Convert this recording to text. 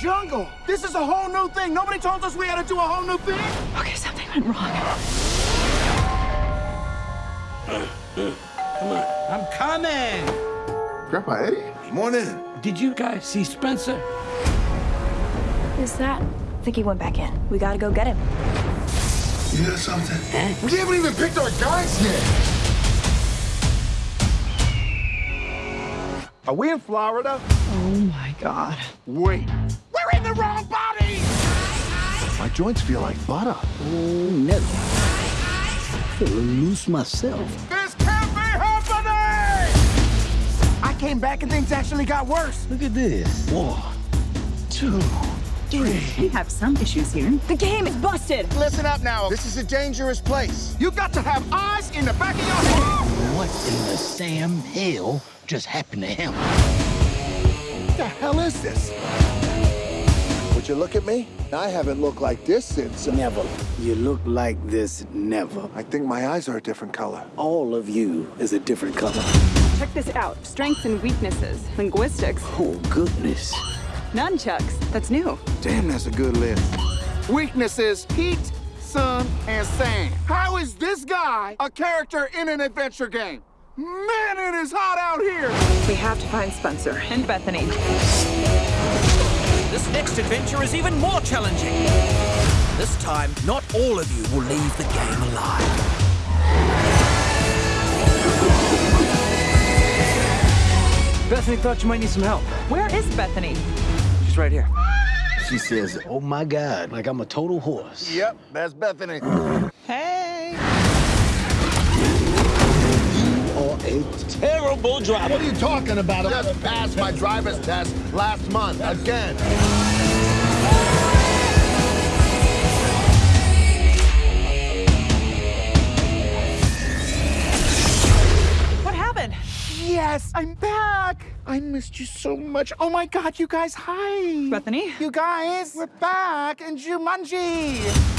jungle. This is a whole new thing. Nobody told us we had to do a whole new thing. Okay, something went wrong. Come on. I'm coming. Grandpa Eddie? Come on in. Did you guys see Spencer? Is that? I think he went back in. We gotta go get him. You hear something? We haven't even picked our guys yet. Are we in Florida? Oh my god. Wait. We're in the wrong body! My joints feel like butter. Oh, no. Feel loose myself. This can't be happening! I came back and things actually got worse. Look at this. One, two, three. We have some issues here. The game is busted. Listen up now. This is a dangerous place. You got to have eyes in the back of your head. What in the Sam Hill just happened to him? What the hell is this? Would you look at me? I haven't looked like this since. Uh, never. You look like this never. I think my eyes are a different color. All of you is a different color. Check this out. Strengths and weaknesses. Linguistics. Oh, goodness. Nunchucks. That's new. Damn, that's a good list. Weaknesses, heat, sun, and sand. How is this guy a character in an adventure game? Man, it is hot out here. We have to find Spencer and Bethany. This next adventure is even more challenging. This time, not all of you will leave the game alive. Bethany thought you might need some help. Where is Bethany? She's right here. She says, oh my God, like I'm a total horse. Yep, that's Bethany. Hey. Or a terrible driver. What are you talking about? I just passed my driver's test last month again. Yes, I'm back. I missed you so much. Oh my God, you guys, hi. Bethany? You guys, we're back in Jumanji.